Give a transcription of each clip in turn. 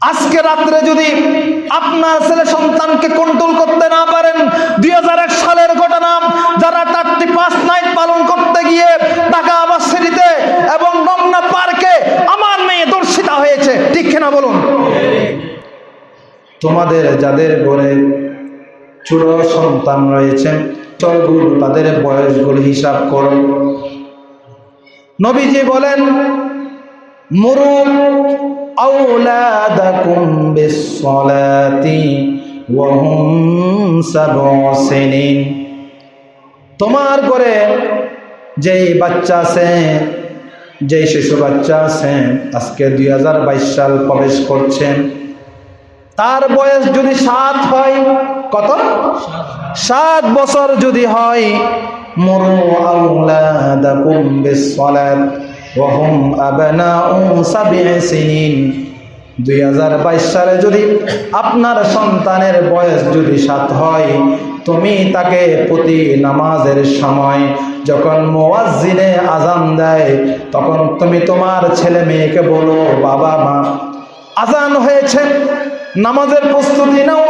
আজকে রাত্রে যদি আপনার ছেলে সন্তানকে কন্ট্রোল করতে না পারেন, দুই হাজার এক সালের ঘটনা, যারা চারটি পাঁচ নাইট পালন করতে গিয়ে ঢাকা আবাসিতে এবং রমনা পার্কে আমার মেয়ে দর্শিতা হয়েছে, ঠিক কিনা বলুন? তোমাদের যাদের ঘরে ছোট সন্তান রয়েছে চলগুলো তাদের বয়সগুলো হিসাব করো। নবীজি বলেন মুরু বিসসালাতি ওয়া হুম সাবউ সিনিন তোমার ঘরে যেই বাচ্চা আছে, যেই শিশু বাচ্চা আছে, আজকে দুই হাজার বাইশ সাল প্রবেশ করছেন। তার বয়স যদি সাত হয়, কত? সাত বছর যদি হয় মুরু আউলাদাকুম বিসসালাত ওয়া হুম আবনাউ সাব'i সিনিন দুই সালে যদি আপনার সন্তানের বয়স যদি সাত হয়, তুমি তাকে প্রতি নামাজের সময় যখন মোয়াজ্জিনে আজান দেয়, তখন তুমি তোমার ছেলে মেয়েকে বলো, বাবা মা আজান হয়েছে, নামাজের প্রস্তুতি নাও।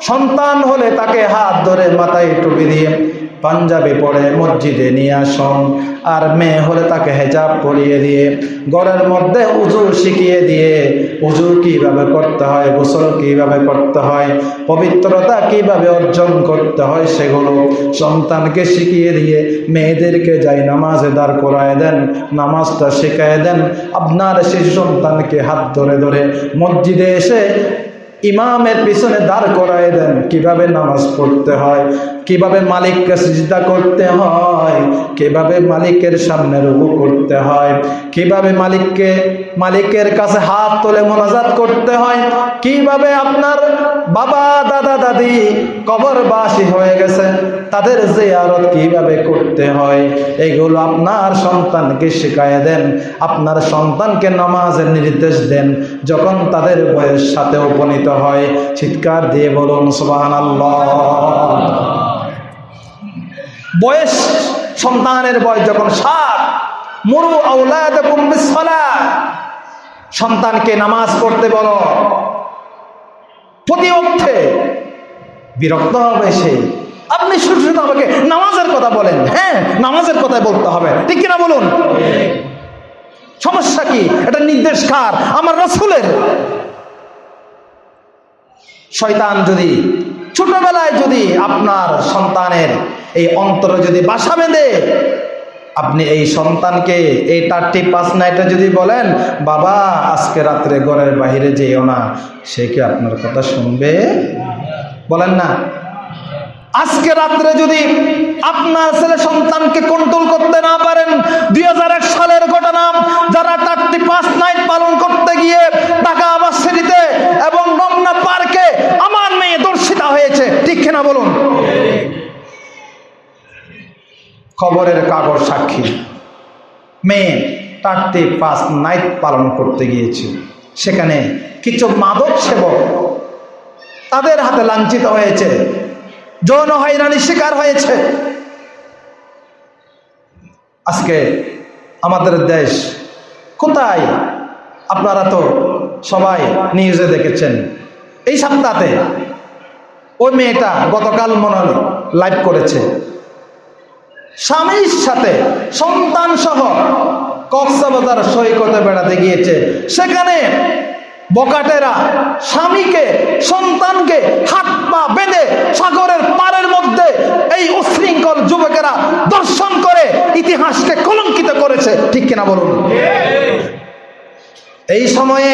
সন্তান হলে তাকে হাত ধরে মাথায় টুপি দিয়ে পাঞ্জাবি পরে মসজিদে নিয়ে আসুন। আর মেয়ে হলে তাকে হেজাব পরিয়ে দিয়ে, ঘরের মধ্যে উজু শিখিয়ে দিয়ে উজু কীভাবে করতে হয়, গোসল কীভাবে করতে হয়, পবিত্রতা কীভাবে অর্জন করতে হয় সেগুলো সন্তানকে শিখিয়ে দিয়ে, মেয়েদেরকে যাই নামাজে দাঁড় করায় দেন, নামাজটা শেখায় দেন, আপনার শিশু সন্তানকে হাত ধরে ধরে মসজিদে এসে ইমামের পিছনে দাঁড় করায় দেন, কীভাবে নামাজ পড়তে হয়। কীভাবে মালিককে সিজদা করতে হয়? কীভাবে মালিকের সামনে রুকু করতে হয়? কীভাবে মালিককে, মালিকের কাছে হাত তুলে মোনাজাত করতে হয়? কীভাবে আপনার বাবা, দাদা, দাদি কবরবাসী হয়ে গেছে? তাদের জিয়ারত কীভাবে করতে হয়? এগুলো আপনার সন্তানকে শেখায় দেন। আপনার সন্তানকে নামাজের নির্দেশ দেন। যখন তাদের বয়স সাথে উপনীত হয়, চিৎকার দিয়ে বলুন সুবাহান বয়স সন্তানের বয়স যখন সাত, মরু আউলাদ সন্তানকে নামাজ পড়তে বলো। প্রতি অর্থে বিরক্ত হবে সে। আপনি শুধু শুধু আমাকে নামাজের কথা বলেন। হ্যাঁ নামাজের কথাই বলতে হবে। ঠিক কিনা বলুন? সমস্যা কি? এটা নির্দেশ কার? আমার রসুলের। শয়তান যদি ছোটবেলায় যদি আপনার সন্তানের এই অন্তরে যদি বাসা বেঁধে, আপনি এই সন্তানকে এই টাট্টি পাঁচ নাইটে যদি বলেন, বাবা, আজকে রাত্রে ঘরের বাহিরে যেও না। সে কি আপনার কথা শুনবে? বলেন না। আজকে রাত্রে যদি আপনার ছেলে সন্তানকে কন্ট্রোল করতে না পারেন, দুই হাজার এক সালের ঘটনা, যারা চারটি পাঁচ নাইট পালন করতে গিয়ে ঢাকা আবাসিতে এবং রমনা পার্কে আমার মেয়ে দর্শিতা হয়েছে, ঠিক কিনা বলুন? খবরের কাগজ সাক্ষী। মেয়ে চারটি পাঁচ নাইট পালন করতে গিয়েছে। সেখানে কিছু মাদক সেবক তাদের হাতে লাঞ্ছিত হয়েছে। যৌন হয়রানির শিকার হয়েছে। আজকে আমাদের দেশ কোথায়? আপনারা তো সবাই নিউজে দেখেছেন। এই সপ্তাহে ওই মেয়েটা গতকাল মনে লাইভ করেছে। স্বামীর সাথে, সন্তান সহ কক্সবাজার সৈকতে বেড়াতে গিয়েছে। সেখানে বকাটেরা স্বামীকে, সন্তানকে হাত পা বেঁধে সাগরের পারের মধ্যে এই উশৃঙ্খল যুবকেরা দর্শন করে ইতিহাসকে কলঙ্কিত করেছে। ঠিক কিনা বলুন? এই সময়ে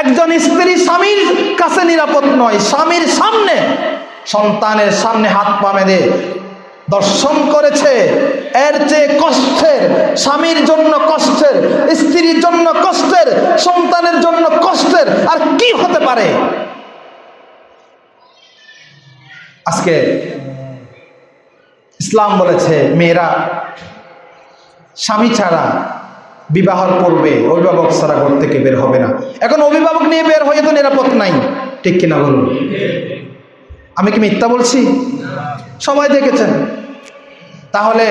একজন স্ত্রী স্বামীর কাছে নিরাপদ নয়, স্বামীর সামনে, সন্তানের সামনে হাত পা বেঁধে দর্শন করেছে। এর চেয়ে কষ্টের, স্বামীর জন্য কষ্টের, স্ত্রীর জন্য কষ্টের, সন্তানের জন্য কষ্টের আর কি হতে পারে? আজকে ইসলাম বলেছে, মেয়েরা, স্বামী ছাড়া বিবাহর পূর্বে অভিভাবক ছাড়া ঘর থেকে বের হবে না। এখন অভিভাবক নিয়ে বের হয়ে তো নিরাপদ নাই। ঠিক কিনা বলুন? আমি কি মিথ্যা বলছি? সবাই দেখেছেন। তাহলে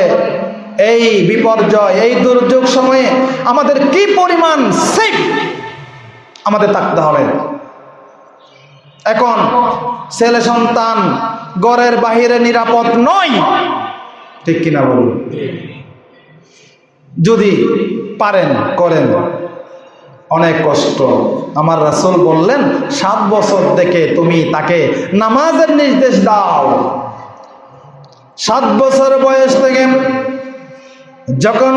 এই বিপর্যয়, এই দুর্যোগ সময়ে আমাদের কি পরিমাণ সেফ আমাদের থাকতে হবে? এখন ছেলে সন্তান ঘরের বাহিরে নিরাপদ নয়, ঠিক কিনা বলুন? যদি পারেন, করেন। অনেক কষ্ট। আমার রাসূল বললেন, সাত বছর থেকে তুমি তাকে নামাজের নির্দেশ দাও। সাত বছর বয়স থেকে যখন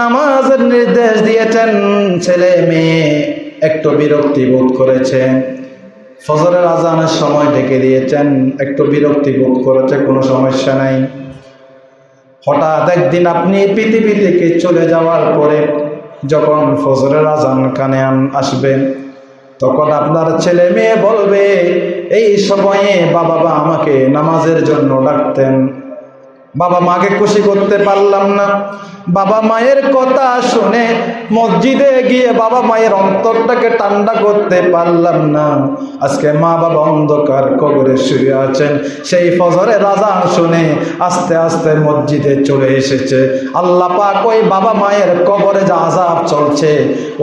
নামাজের নির্দেশ দিয়েছেন ছেলে মেয়ে, একটু বিরক্তি বোধ করেছে। ফজরের আজানের সময় ডেকে দিয়েছেন, একটু বিরক্তি বোধ করেছে, কোনো সমস্যা নাই। হঠাৎ একদিন আপনি পৃথিবী থেকে চলে যাওয়ার পরে যখন ফজরের আজান কানে আসবেন আসবে তখন আপনার ছেলে মেয়ে বলবে, এই সময়ে বাবা বা আমাকে নামাজের জন্য ডাকতেন। বাবা মাকে খুশি করতে পারলাম না। বাবা মায়ের কথা শুনে মসজিদে গিয়ে বাবা মায়ের অন্তরটাকে ঠান্ডা করতে পারলাম না। আজকে মা বাবা অন্ধকার কবরে শুয়ে আছেন। সেই ফজরে রাজা শুনে আস্তে আস্তে মসজিদে চলে এসেছে। আল্লাহ পাক ওই বাবা মায়ের কবরে যে আজাব চলছে,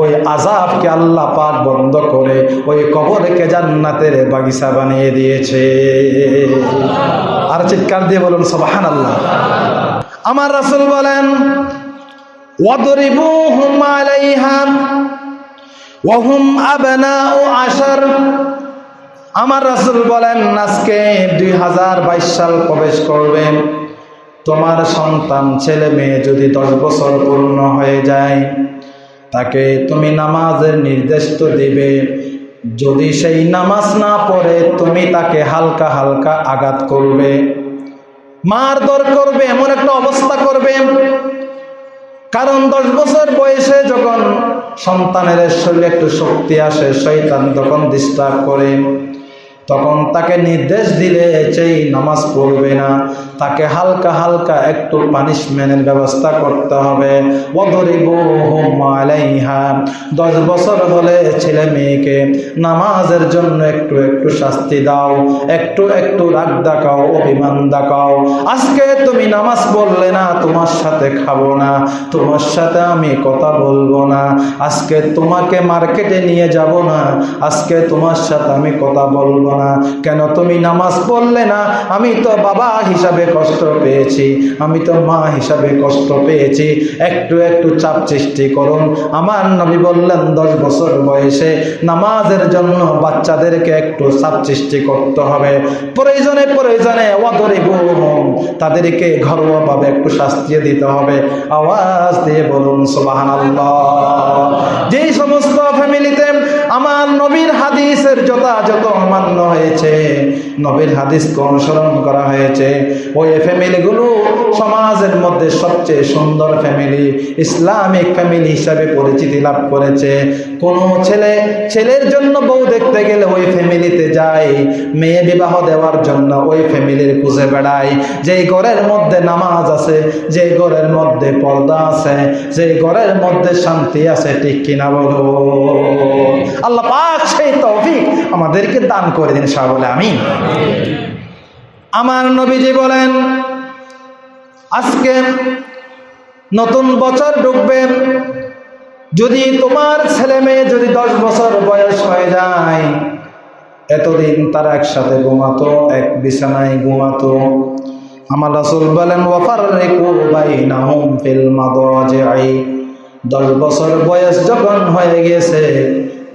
ওই আজাবকে আল্লাহ পাক বন্ধ করে ওই কবরকে জান্নাতের বাগিচা বানিয়ে দিয়েছে। আর চিৎকার দিয়ে বলুন সবাহান আল্লাহ আমার রাসূল বলেন আমার রাসূল বলেন, আজকে দুই হাজার বাইশ সাল প্রবেশ করবে তোমার সন্তান, ছেলে মেয়ে যদি দশ বছর পূর্ণ হয়ে যায়, তাকে তুমি নামাজের নির্দেশ তো দিবে। যদি সেই নামাজ না পড়ে, তুমি তাকে হালকা হালকা আঘাত করবে। মারধর করবে, এমন একটা অবস্থা করবে। কারণ দশ বছর বয়সে যখন সন্তানের শরীরে একটু শক্তি আসে শৈতান তখন ডিস্টার্ব করে। তখন তাকে নির্দেশ দিলে সেই নামাজ পড়বে না, তাকে হালকা হালকা একটু পানিশমেন্টের ব্যবস্থা করতে হবে। দশ বছর হলে ছেলে মেয়েকে নামাজের জন্য একটু একটু শাস্তি দাও, একটু একটু রাগ দেখাও, অভিমান দেখাও। আজকে তুমি নামাজ পড়লে না, তোমার সাথে খাব না, তোমার সাথে আমি কথা বলব না। আজকে তোমাকে মার্কেটে নিয়ে যাব না, আজকে তোমার সাথে আমি কথা বলব না। কেন তুমি নামাজ পড়লে না? আমি তো বাবা হিসাবে কষ্ট পেয়েছি। আমি তো মা হিসাবে কষ্ট পেয়েছি। একটু একটু চাপ সৃষ্টি করুন। আমার নবী বললেন, দশ বছর বয়সে নামাজের জন্য বাচ্চাদেরকে একটু চাপ সৃষ্টি করতে হবে। প্রয়োজনে প্রয়োজনে ওয়াদরে তাদেরকে ঘরোয়াভাবে একটু শাস্তি দিতে হবে। আওয়াজ দিয়ে বলুন সোবাহান যেই সমস্ত ফ্যামিলিতে আমার নবীর হাদিসের যথাযথ মান্য হয়েছে। নবীর হাদিসকে অনুসরণ করা হয়েছে। ওই ফ্যামিলিগুলো সমাজের মধ্যে সবচেয়ে সুন্দর ফ্যামিলি, ইসলামিক ফ্যামিলি হিসাবে পরিচিতি লাভ করেছে। কোনো ছেলে, ছেলের জন্য বউ দেখতে গেলে ওই ফ্যামিলিতে যায়, মেয়ে বিবাহ দেওয়ার জন্য ওই ফ্যামিলির খুঁজে বেড়ায়। যেই ঘরের মধ্যে নামাজ আছে যে ঘরের মধ্যে পর্দা আছে যে ঘরের মধ্যে শান্তি আছে, ঠিক কিনা বলো? আল্লাহ সেই তৌফিক আমাদেরকে দান করে দিন সব বলে আমি আমার নবীজি বলেন, আজকে নতুন বছর ঢুকবে, যদি তোমার ছেলে মেয়ে যদি দশ বছর বয়স হয়ে যায়, এতদিন তারা একসাথে ঘুমাতো, এক বিছানায় ঘুমাতো। আমার রাসূল বলেন দশ বছর বয়স যখন হয়ে গেছে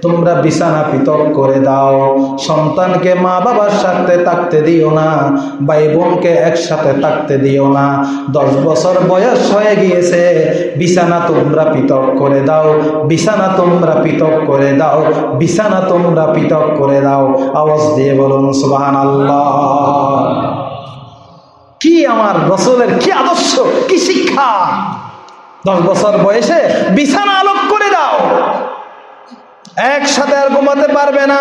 তোমরা বিছানা পৃথক করে দাও। সন্তানকে মা বাবার সাথে থাকতে দিও না, ভাই বোনকে একসাথে থাকতে দিও না। দশ বছর বয়স হয়ে গিয়েছে, বিছানা তোমরা পৃথক করে দাও, বিছানা তোমরা পৃথক করে দাও, বিছানা তোমরা পৃথক করে দাও। আওয়াজ দিয়ে বলুন সুবাহান আল্লাহ কি আমার রসুলের কি আদর্শ, কি শিক্ষা? দশ বছর বয়সে বিছানা আলোক করে দাও। একসাথে আর ঘুমাতে পারবে না।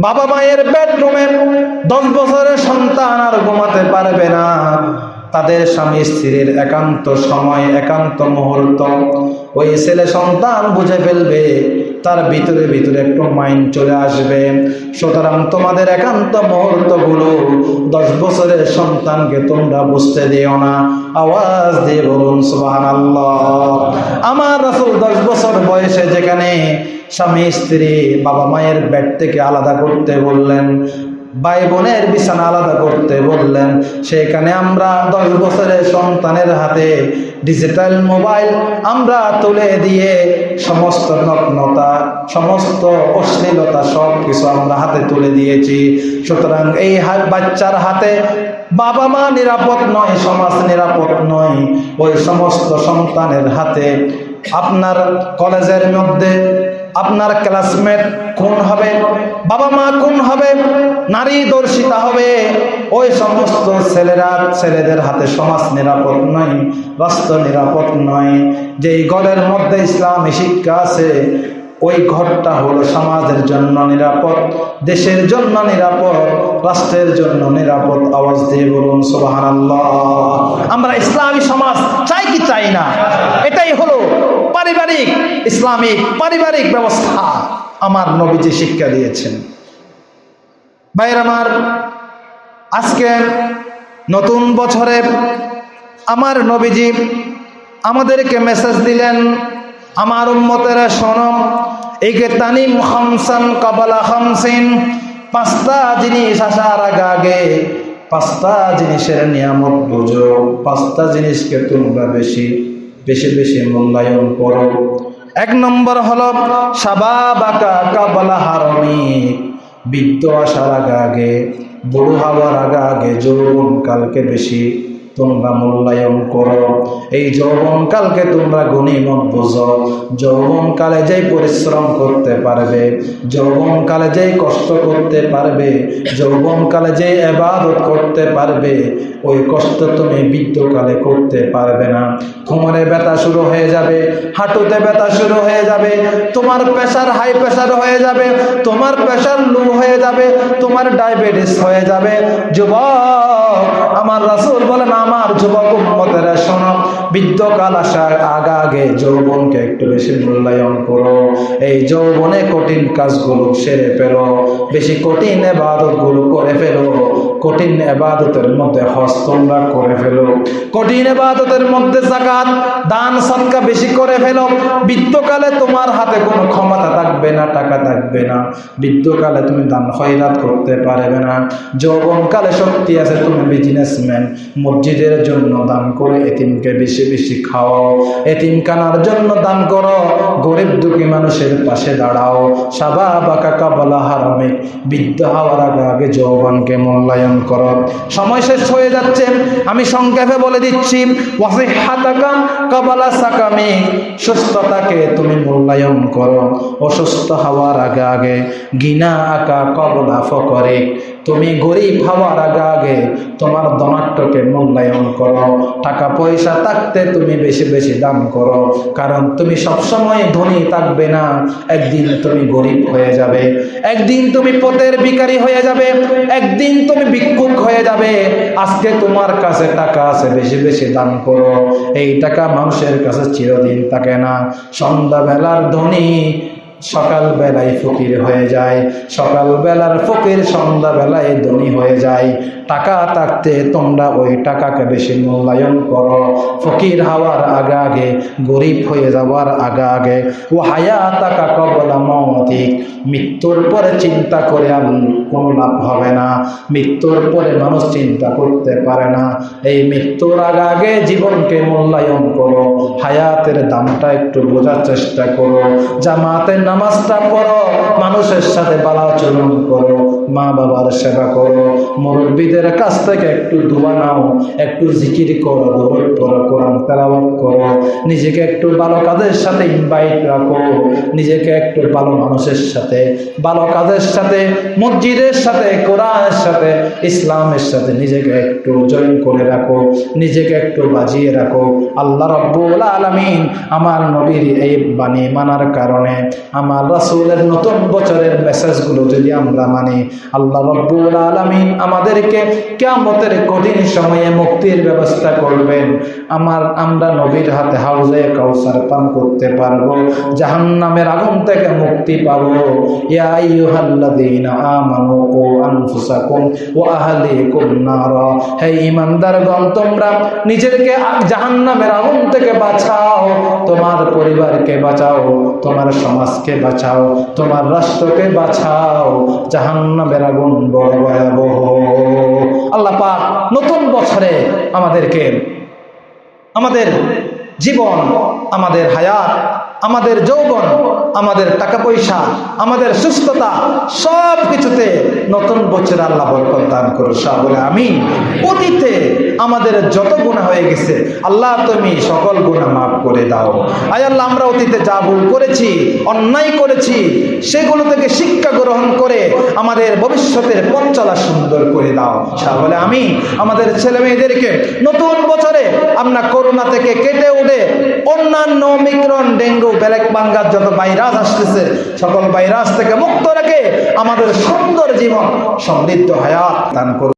বাবা মায়ের বেডরুমে দশ বছরের সন্তান আর ঘুমাতে পারবে না। তাদের স্বামী স্ত্রীর একান্ত সময়, একান্ত মুহূর্ত। ওই ছেলে সন্তান বুঝে ফেলবে তার ভিতরে ভিতরে একটু মাইন্ড চলে আসবে। সুতরাং তোমাদের একান্ত মুহূর্তগুলো, দশ বছরের সন্তানকে তোমরা বুঝতে দিও না। আওয়াজ দিয়ে বলুন সুবাহান আমার রাসুল দশ বছর বয়সে যেখানে স্বামী স্ত্রী বাবা মায়ের ব্যাট থেকে আলাদা করতে বললেন ভাই বোনের বিছানা আলাদা করতে বললেন, সেখানে আমরা দশ বছরের সন্তানের হাতে ডিজিটাল মোবাইল আমরা তুলে দিয়ে সমস্ত নগ্নতা, সমস্ত অশ্লীলতা সব কিছু আমরা হাতে তুলে দিয়েছি। সুতরাং এই বাচ্চার হাতে বাবা মা নিরাপদ নয়, সমাজ নিরাপদ নয়। ওই সমস্ত সন্তানের হাতে আপনার কলেজের মধ্যে আপনার ক্লাসমেট কোন হবে? বাবা মা কোন হবে? নারী দর্শিতা হবে? ওই সমস্ত ছেলেরা ছেলেদের হাতে সমাজ নিরাপদ নয়, রাষ্ট্র নিরাপদ নয়। যেই ঘরের মধ্যে ইসলামী শিক্ষা আছে, ওই ঘরটা হলো সমাজের জন্য নিরাপদ, দেশের জন্য নিরাপদ, রাষ্ট্রের জন্য নিরাপদ। আওয়াজ দিয়ে বলুন সোবাহান আমরা ইসলামী সমাজ চাই কি চাই না? এটাই হলো পারিবারিক ইসলামিক পারিবারিক ব্যবস্থা আমার নবীজি শিক্ষা দিয়েছেন। ভাইয়ের আমার, আজকে নতুন বছরে আমার নবীজি আমাদেরকে মেসেজ দিলেন, আমার উম্মতেরা শোনম একে তানিম খামসান কাবালা খামসিন, পাঁচটা জিনিস আসার আগে আগে পাঁচটা জিনিসের নিয়ামত বুঝো, পাঁচটা জিনিসকে তোমরা বেশি বেশি বেশি মূল্যায়ন করো। এক নম্বর হল বৃদ্ধ আসার আগে আগে বুড়ো হওয়ার আগে আগে যৌবন কালকে বেশি তোমরা মূল্যায়ন করো। এই যৌবনকালকে তোমরা গণিমত বোঝো। যৌবনকালে যেই পরিশ্রম করতে পারবে, যৌবনকালে যেই কষ্ট করতে পারবে, যৌবনকালে যে এবাদত করতে পারবে, ওই কষ্ট তুমি বৃদ্ধকালে করতে পারবে না। কোমরে ব্যথা শুরু হয়ে যাবে, হাঁটুতে ব্যথা শুরু হয়ে যাবে, তোমার প্রেশার হাই প্রেশার হয়ে যাবে, তোমার প্রেশার লো হয়ে যাবে, তোমার ডায়াবেটিস হয়ে যাবে। যুবক আমার রাসূল বলেন, আমার যুবক উম্মতেরা শোনো বৃদ্ধকাল আসার আগে আগে যৌবনকে একটু বেশি মূল্যায়ন করো। এই যৌবনে কঠিন কাজগুলো সেরে ফেলো, বেশি কঠিন এবাদতগুলো করে ফেলো। কঠিন এবাদতের মধ্যে হজ করে ফেলো কঠিন এবাদতের মধ্যে জাকাত দান, সৎকা বেশি করে ফেলো। বৃদ্ধকালে তোমার হাতে কোনো ক্ষমতা থাকবে না, টাকা থাকবে না। বৃদ্ধকালে তুমি দান খয়রাত করতে পারবে না। যৌবনকালে শক্তি আছে, তুমি বিজনেসম্যান মসজিদের জন্য দান করে এতিমকে বেশি বেশি খাওয়াও এতিম কানার জন্য দান করো। গরিব দুঃখী মানুষের পাশে দাঁড়াও। সাবা বাকা কাবলা হারামে। বৃদ্ধ হওয়ার আগে আগে যৌবনকে মূল্যায়ন করো। সময় শেষ হয়ে যাচ্ছে। আমি সংক্ষেপে বলে দিচ্ছি সুস্থতাকে তুমি মূল্যায়ন করো, অসুস্থ হওয়ার আগে আগে গিনা আকা কবলা ফকরে। তুমি গরিব হওয়ার আগে আগে তোমার ধনাট্যকে মূল্যায়ন করো। টাকা পয়সা থাকতে তুমি বেশি বেশি দাম করো। কারণ তুমি সবসময় ধনী থাকবে না। একদিন তুমি গরিব হয়ে যাবে। একদিন তুমি পথের ভিখারি হয়ে যাবে। একদিন তুমি ভিক্ষুক হয়ে যাবে। আজকে তোমার কাছে টাকা আছে, বেশি বেশি দান করো। এই টাকা মানুষের কাছে চিরদিন থাকে না। সন্ধ্যাবেলার ধনী সকাল বেলায় ফকির হয়ে যায় সকাল বেলার ফকির সন্ধ্যা বেলায় ধনী হয়ে যায়। টাকা থাকতে তোমরা ওই টাকাকে বেশি মূল্যায়ন করো। ফকির হওয়ার আগে আগে, গরিব হয়ে যাওয়ার আগে আগে। ও হায়া টাকা কবলা মৌতিক মৃত্যুর পরে চিন্তা করে কোনো লাভ হবে না। মৃত্যুর পরে মানুষ চিন্তা করতে পারে না। এই মৃত্যুর আগে আগে জীবনকে মূল্যায়ন করো। হায়াতের দামটা একটু বোঝার চেষ্টা করো। জামাতের নামাজটা পড়ো মানুষের সাথে বালাচরণ করো। মা বাবার সেবা করো, মুরব্বীদের কাছ থেকে একটু দোয়া নাও, একটু জিকির করো দৌড় পড়ো, কোরআন তেলাওয়াত করো, নিজেকে একটু ভালো কাজের সাথে ইনভাইট রাখো, নিজেকে একটু ভালো মানুষের সাথে, ভালো কাজের সাথে, মসজিদের সাথে, কোরআনের সাথে, ইসলামের সাথে নিজেকে একটু জয়েন করে রাখো, নিজেকে একটু বাজিয়ে রাখো। আল্লাহ রব্বুল আলমিন আমার নবীর এই বাণী মানার কারণে, আমার রাসূলের নতুন বছরের মেসেজগুলো যদি আমরা মানি আল্লাহ রব্বুল আলামিন আমাদেরকে কিয়ামতের কঠিন সময়ে মুক্তির ব্যবস্থা করবেন। আমার, আমরা নবীর হাতে হাউজে কাউসার পান করতে পারব, জাহান্নামের আগুন থেকে মুক্তি পাবো। তোমরা নিজেদেরকে জাহান্নামের আগুন থেকে বাঁচাও, তোমার পরিবারকে বাঁচাও, তোমার সমাজকে বাঁচাও, তোমার রাষ্ট্রকে বাঁচাও জাহান্নামের আগুন বড় ভয়াবহ। আল্লাহ পাক নতুন বছরে আমাদেরকে আমাদের জীবন, আমাদের হায়াত, আমাদের যৌবন, আমাদের টাকা পয়সা আমাদের সুস্থতা সব কিছুতে নতুন বছর আল্লাহ বরকত দান করো সব বলে আমি অতীতে আমাদের যত গুণা হয়ে গেছে, আল্লাহ তুমি সকল গুণা মাফ করে দাও। আয় আল্লাহ, আমরা অতীতে যা ভুল করেছি, অন্যায় করেছি, সেগুলো থেকে শিক্ষা গ্রহণ করে আমাদের ভবিষ্যতের পথ চলা সুন্দর করে দাও। বলে আমি আমাদের ছেলে মেয়েদেরকে নতুন বছরে আমরা করোনা থেকে কেটে উঠে অন্যান্য অমিক্রণ ডেঙ্গু ব্যালেক বাঙ্গার যত ভাইরাস আসতেছে, সকল ভাইরাস থেকে মুক্ত রেখে আমাদের সুন্দর জীবন সমৃদ্ধ হায়াত দান করুন।